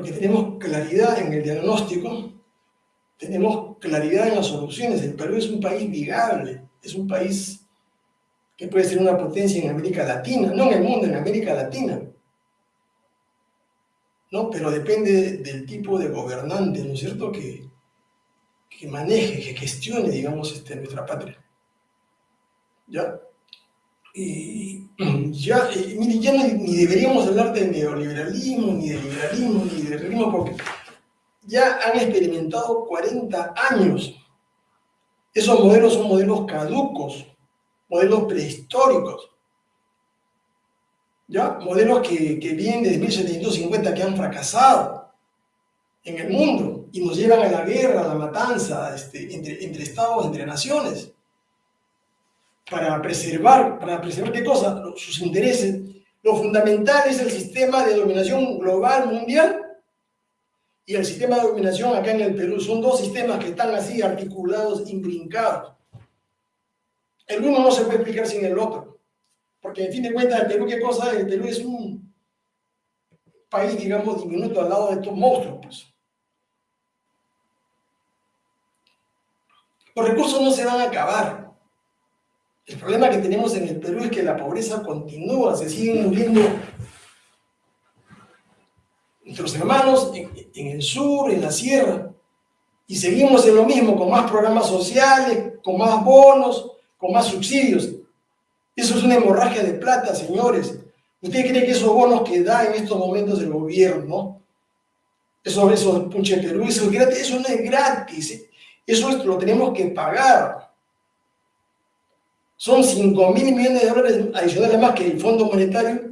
porque tenemos claridad en el diagnóstico, tenemos claridad en las soluciones. El Perú es un país vigable, es un país que puede ser una potencia en América Latina, no en el mundo, en América Latina. ¿No? Pero depende del tipo de gobernante, ¿no es cierto?, que, que maneje, que gestione, digamos, este, nuestra patria. ¿Ya? Y ya, ni, deberíamos hablar de neoliberalismo, ni de liberalismo, ni de liberalismo, porque ya han experimentado 40 años. Esos modelos son modelos caducos, modelos prehistóricos. ¿Ya? Modelos que, que vienen desde 1750 que han fracasado en el mundo y nos llevan a la guerra, a la matanza este, entre estados, entre naciones para preservar, para preservar qué cosa, sus intereses. Lo fundamental es el sistema de dominación global mundial y el sistema de dominación acá en el Perú. Son dos sistemas que están así articulados, imbrincados. El uno no se puede explicar sin el otro. Porque en fin de cuentas, el Perú, ¿qué cosa? El Perú es un país, digamos, diminuto al lado de estos monstruos. Pues. Los recursos no se van a acabar. El problema que tenemos en el Perú es que la pobreza continúa, se siguen muriendo nuestros hermanos en, el sur, en la sierra, y seguimos en lo mismo, con más programas sociales, con más bonos, con más subsidios. Eso es una hemorragia de plata, señores. ¿Usted cree que esos bonos que da en estos momentos el gobierno, eso, eso, punche Perú, eso es? Eso no es gratis. Eso lo tenemos que pagar. Son 5 mil millones de dólares adicionales más que el Fondo Monetario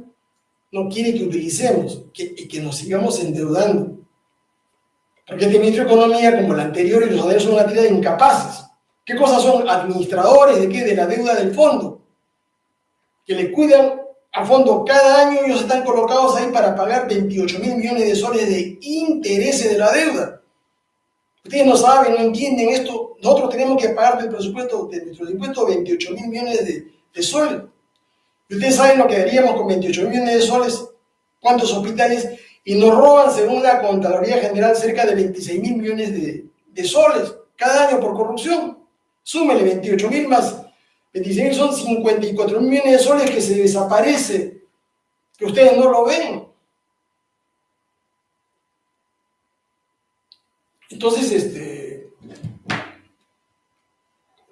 no quiere que utilicemos y que nos sigamos endeudando. Porque este ministro de Economía, como el anterior y los anteriores, son una tira incapaces. ¿Qué cosas son? Administradores de qué? De la deuda del fondo. Que le cuidan a fondo cada año, ellos están colocados ahí para pagar 28 mil millones de soles de intereses de la deuda. Ustedes no saben, no entienden esto. Nosotros tenemos que pagar del presupuesto, de nuestros impuestos, 28 mil millones de, soles. Ustedes saben lo que daríamos con 28 mil millones de soles, cuántos hospitales, y nos roban, según la Contraloría General, cerca de 26 mil millones de, soles cada año por corrupción. Súmele 28 mil más 26 mil son 54 mil millones de soles que se desaparece, que ustedes no lo ven. Entonces, este,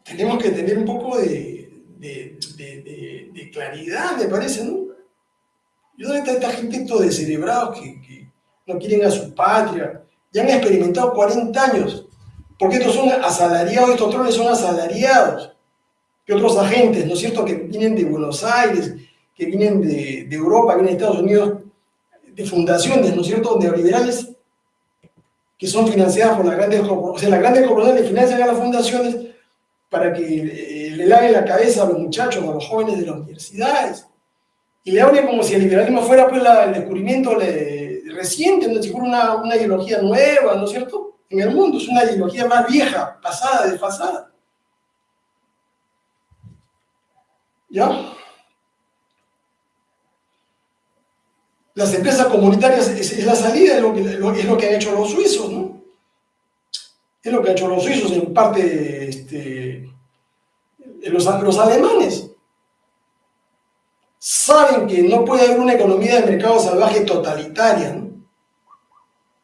tenemos que tener un poco de, claridad, me parece, ¿no? ¿Y dónde está esta gente de descerebrados que, no quieren a su patria? Ya han experimentado 40 años, porque estos son asalariados, estos trones son asalariados, que otros agentes, ¿no es cierto?, que vienen de Buenos Aires, que vienen de, de Europa, vienen de Estados Unidos, de fundaciones, ¿no es cierto?, neoliberales, que son financiadas por las grandes corporaciones. O sea, las grandes corporaciones financian a las fundaciones para que eh, le laven la cabeza a los muchachos, a los jóvenes de las universidades. Y le hablen como si el liberalismo fuera pues, el descubrimiento reciente, no si fuera una, una ideología nueva, ¿no es cierto? En el mundo, es una ideología más vieja, pasada, desfasada. ¿Ya? Las empresas comunitarias es, la salida, es lo, que, lo han hecho los suizos, ¿no? Es lo que han hecho los suizos, en parte este, los, los alemanes. Saben que no puede haber una economía de mercado salvaje totalitaria, ¿no?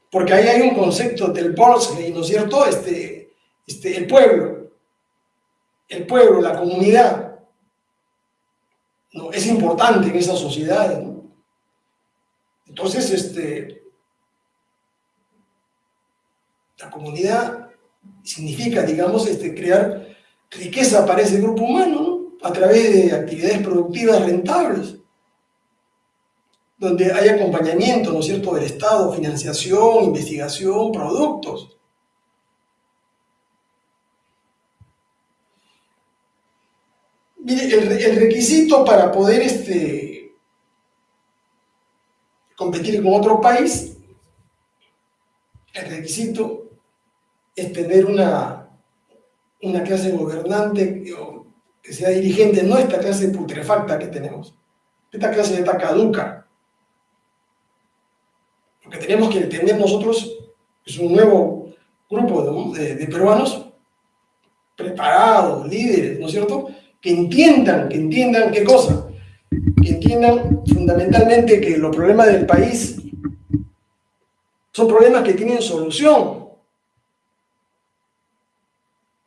Porque ahí hay un concepto del Bolshoi, ¿no es cierto? Este, este, el pueblo, el pueblo, la comunidad, ¿no? es importante en esas sociedades, ¿no? Entonces, este, la comunidad significa, digamos, este, crear riqueza para ese grupo humano, ¿no? a través de actividades productivas rentables, donde hay acompañamiento, ¿no es cierto?, del Estado, financiación, investigación, productos. Mire, el, el requisito para poder este, competir con otro país, el requisito es tener una, una clase gobernante que sea dirigente, no esta clase putrefacta que tenemos, esta clase está caduca. Porque tenemos que tener nosotros, es un nuevo grupo de, de peruanos preparados, líderes, ¿no es cierto? Que entiendan, que entiendan qué cosa, fundamentalmente que los problemas del país son problemas que tienen solución.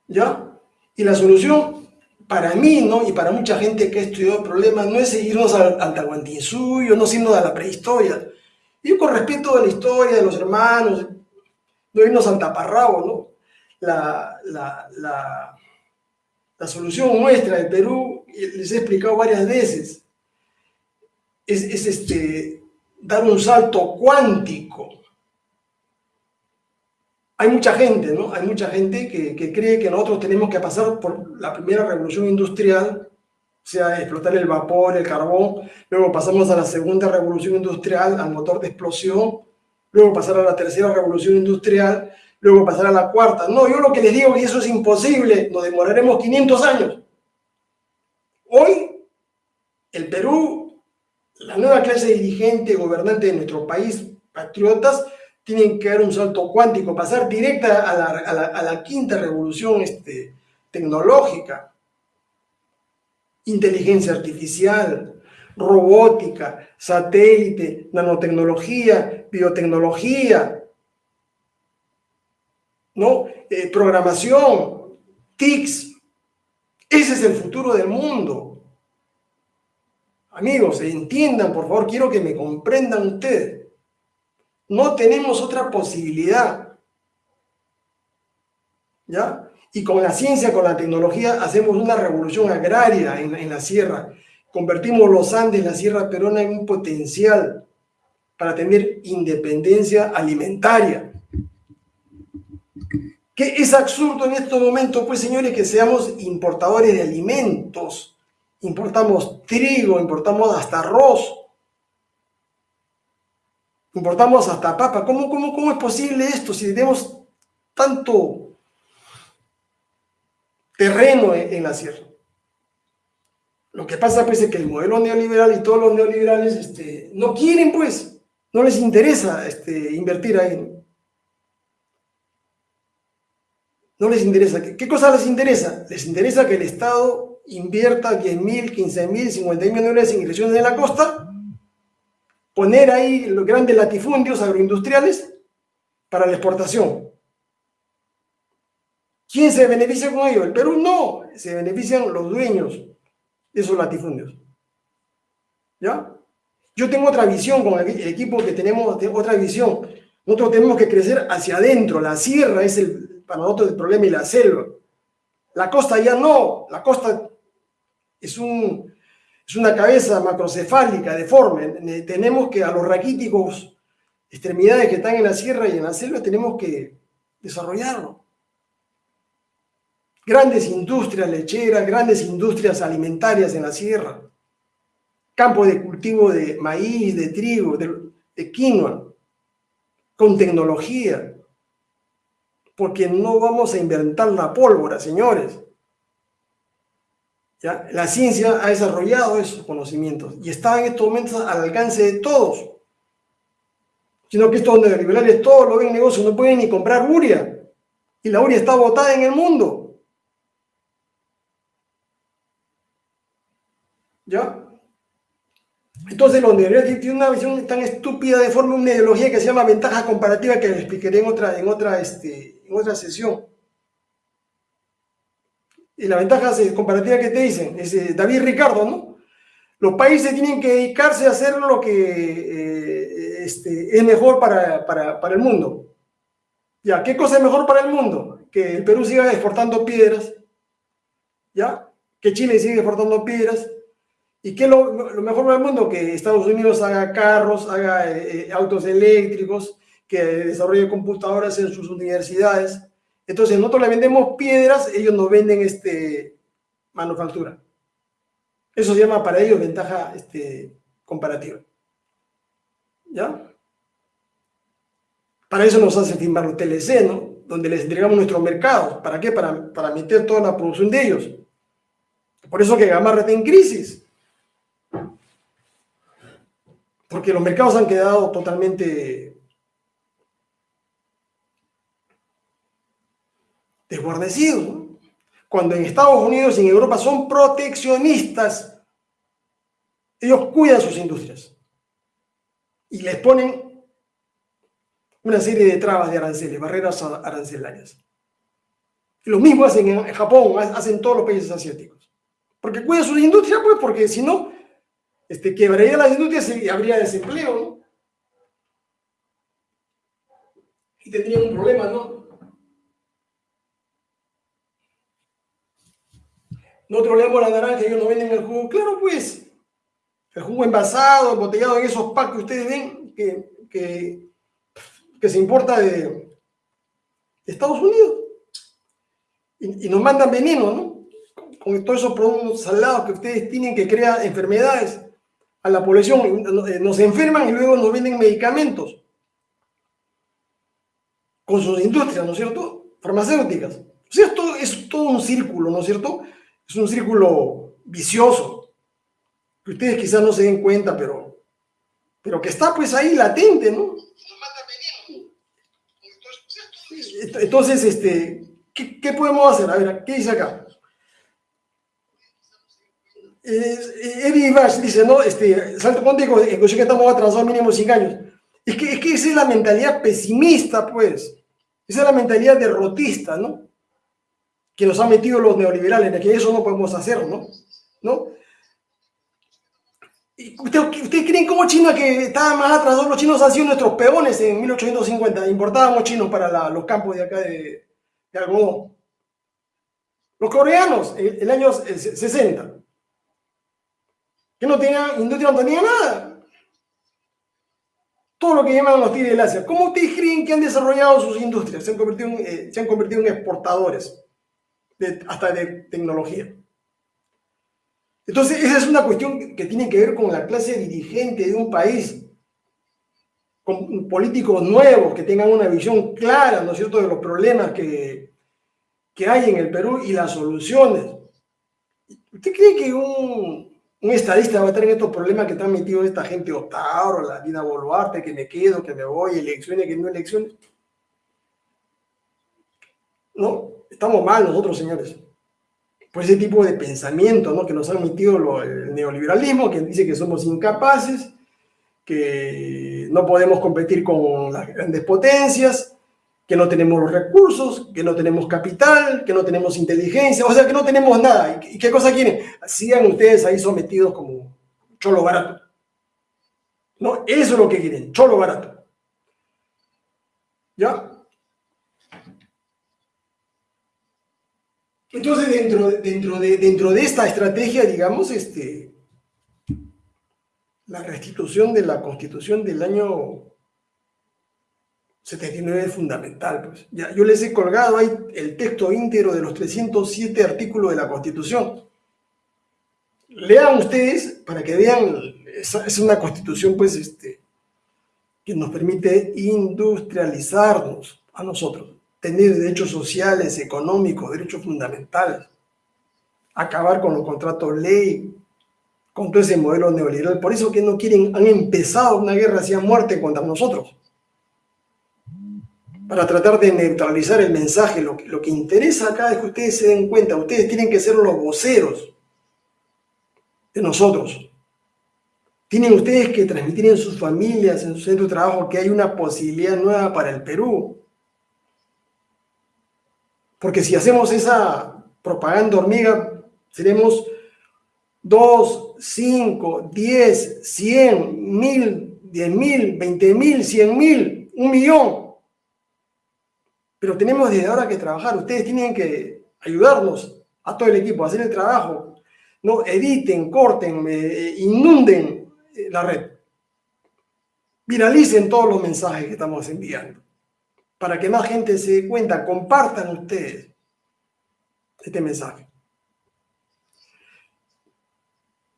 ¿Ya? Y la solución, para mí, ¿no? Y para mucha gente que ha estudiado problemas, no es seguirnos al, al Tahuantinsuyo, no sino a la prehistoria. Yo con respeto a la historia de los hermanos, no irnos al taparrabo, ¿no? La, la, la, la solución nuestra de Perú, les he explicado varias veces, es, es este, dar un salto cuántico hay mucha gente, ¿no? Hay mucha gente que, que, cree que nosotros tenemos que pasar por la primera revolución industrial, o sea, explotar el vapor, el carbón, luego pasamos a la segunda revolución industrial, al motor de explosión, luego pasar a la tercera revolución industrial, luego pasar a la cuarta. No, yo lo que les digo es que eso es imposible, nos demoraremos 500 años. Hoy, el Perú, la nueva clase dirigente, gobernante de nuestro país, patriotas, tienen que dar un salto cuántico, pasar directa a la, a la, a la quinta revolución este, tecnológica. Inteligencia artificial, robótica, satélite, nanotecnología, biotecnología, ¿no? Eh, programación, TICs. Ese es el futuro del mundo. Amigos, entiendan, por favor, quiero que me comprendan ustedes. No tenemos otra posibilidad. ¿Ya? Y con la ciencia, con la tecnología, hacemos una revolución agraria en, la sierra. Convertimos los Andes, la sierra peruana, en un potencial para tener independencia alimentaria. Que es absurdo en estos momentos, pues señores, que seamos importadores de alimentos. Importamos trigo, importamos hasta arroz, importamos hasta papa. ¿Cómo, cómo, cómo es posible esto si tenemos tanto terreno en, la sierra? Lo que pasa pues es que el modelo neoliberal y todos los neoliberales este, no quieren pues, no les interesa este, invertir ahí. No les interesa. ¿Qué, ¿Qué cosa les interesa? Les interesa que el Estado invierta 10 mil, 15 mil, 50 mil millones en inversiones en la costa poner ahí los grandes latifundios agroindustriales para la exportación. ¿Quién se beneficia con ello? El Perú no, se benefician los dueños de esos latifundios. ¿Ya? Yo tengo otra visión con el equipo que tenemos, otra visión. Nosotros tenemos que crecer hacia adentro. La sierra es el, para nosotros el problema y la selva. La costa ya no. La costa es un, es una cabeza macrocefálica, deforme. Tenemos que a los raquíticos extremidades que están en la sierra y en la selva tenemos que desarrollarlo. Grandes industrias lecheras, grandes industrias alimentarias en la sierra, campos de cultivo de maíz, de trigo, de, de quinoa, con tecnología, porque no vamos a inventar la pólvora, señores. ¿Ya? La ciencia ha desarrollado esos conocimientos y está en estos momentos al alcance de todos. Sino que estos neoliberales todos lo ven negocio, no pueden ni comprar uria. Y la uria está botada en el mundo. ¿Ya? Entonces los neoliberales tienen una visión tan estúpida de forma una ideología que se llama ventaja comparativa que les explicaré en otra, en otra, este, en otra sesión. Y la ventaja comparativa que te dicen, es eh, David Ricardo, ¿no? Los países tienen que dedicarse a hacer lo que eh, este, es mejor para, para, para, el mundo. ¿Ya? ¿Qué cosa es mejor para el mundo? Que el Perú siga exportando piedras, ¿ya? Que Chile siga exportando piedras. ¿Y qué es lo, lo mejor para el mundo? Que Estados Unidos haga carros, haga eh, autos eléctricos, que desarrolle computadoras en sus universidades, entonces, nosotros le vendemos piedras, ellos nos venden este, manufactura. Eso se llama para ellos ventaja este, comparativa. ¿Ya? Para eso nos hace firmar los TLC, ¿no? Donde les entregamos nuestros mercados. ¿Para qué? Para, para meter toda la producción de ellos. Por eso que Gamarra está en crisis. Porque los mercados han quedado totalmente desguarnecidos. Cuando en Estados Unidos y en Europa son proteccionistas, ellos cuidan sus industrias y les ponen una serie de trabas de aranceles, barreras arancelarias. lo mismo hacen en Japón, hacen todos los países asiáticos. Porque cuidan sus industrias, pues, porque si no, este, quebraría las industrias y habría desempleo, Y tendrían un problema, ¿no? Nosotros leemos la naranja ellos no venden el jugo. Claro, pues, el jugo envasado, embotellado en esos packs que ustedes ven que, que, se importa de, Estados Unidos. Y, nos mandan veneno, ¿no? Con, todos esos productos salados que ustedes tienen que crear enfermedades a la población. Nos enferman y luego nos venden medicamentos con sus industrias, ¿no es cierto? Farmacéuticas. O sea, esto es todo un círculo, ¿no es cierto? Es un círculo vicioso, que ustedes quizás no se den cuenta, pero, pero que está pues ahí latente, ¿no? Entonces, este, ¿qué, podemos hacer? A ver, ¿qué dice acá? Eddie Bash dice, ¿no? Este, salto en que estamos atrasados mínimo 5 años. Es que, es que esa es la mentalidad pesimista, pues. Esa es la mentalidad derrotista, ¿no? Que nos han metido los neoliberales, de que eso no podemos hacer, ¿no? ¿Ustedes usted creen como China que estaba más atrás? Los chinos han sido nuestros peones en 1850. Importábamos chinos para los campos de acá de, de algodón. Los coreanos, el, el año 60. Que no tenían industria, no tenían nada todo lo que llaman los tigres del Asia. ¿Cómo ustedes creen que han desarrollado sus industrias? Se han convertido en, eh, se han convertido en exportadores, hasta de tecnología. Entonces, esa es una cuestión que tiene que ver con la clase dirigente de un país, con políticos nuevos que tengan una visión clara, ¿no es cierto?, de los problemas que, que hay en el Perú y las soluciones. ¿Usted cree que un, un estadista va a tener estos problemas que están metidos esta gente Otauro, la vida Boluarte, que me quedo, que me voy, elecciones, que no elecciones. No, estamos mal nosotros, señores. Por ese tipo de pensamiento ¿no? que nos ha metido el neoliberalismo, que dice que somos incapaces, que no podemos competir con las grandes potencias, que no tenemos los recursos, que no tenemos capital, que no tenemos inteligencia, o sea, que no tenemos nada. ¿Y qué cosa quieren? Sigan ustedes ahí sometidos como cholo barato. No, eso es lo que quieren, cholo barato. ¿Ya? Entonces, dentro, dentro, de, dentro de esta estrategia, digamos, este, la restitución de la constitución del año 79 es fundamental. Pues. Ya, yo les he colgado ahí el texto íntegro de los 307 artículos de la Constitución. Lean ustedes para que vean, es, una constitución pues, este, que nos permite industrializarnos a nosotros, tener derechos sociales, económicos, derechos fundamentales, acabar con los contratos ley, con todo ese modelo neoliberal. Por eso que no quieren, han empezado una guerra hacia muerte contra nosotros para tratar de neutralizar el mensaje. Lo que, lo que interesa acá es que ustedes se den cuenta, ustedes tienen que ser los voceros de nosotros. Tienen ustedes que transmitir en sus familias, en su centro de trabajo, que hay una posibilidad nueva para el Perú. Porque si hacemos esa propaganda hormiga, seremos 2, 5, 10, 100, 1000, 10 mil, 20 mil, 100 mil, un millón. Pero tenemos desde ahora que trabajar. Ustedes tienen que ayudarnos a todo el equipo a hacer el trabajo. No editen, corten, eh, inunden eh, la red. Viralicen todos los mensajes que estamos enviando. Para que más gente se dé cuenta, compartan ustedes este mensaje.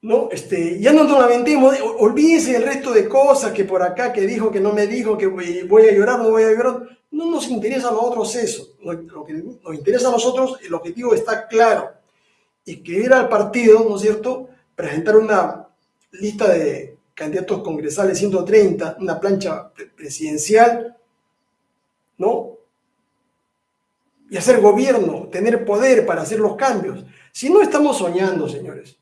¿no? Este, ya no nos lamentemos, olvídense el resto de cosas que por acá, que dijo, que no me dijo, que voy a llorar, no voy a llorar. No nos interesa a nosotros eso. Lo que nos interesa a nosotros, el objetivo está claro. Escribir al partido, ¿no es cierto? Presentar una lista de candidatos congresales 130, una plancha presidencial, ¿no? y hacer gobierno, tener poder para hacer los cambios. Si no estamos soñando, señores,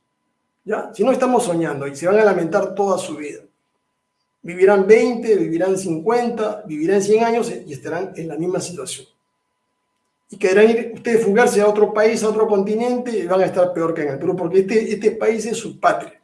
¿ya? Si no estamos soñando y se van a lamentar toda su vida. Vivirán 20, vivirán 50, vivirán 100 años y estarán en la misma situación. Y querrán ir ustedes fugarse a otro país, a otro continente y van a estar peor que en el Perú, porque este, este país es su patria.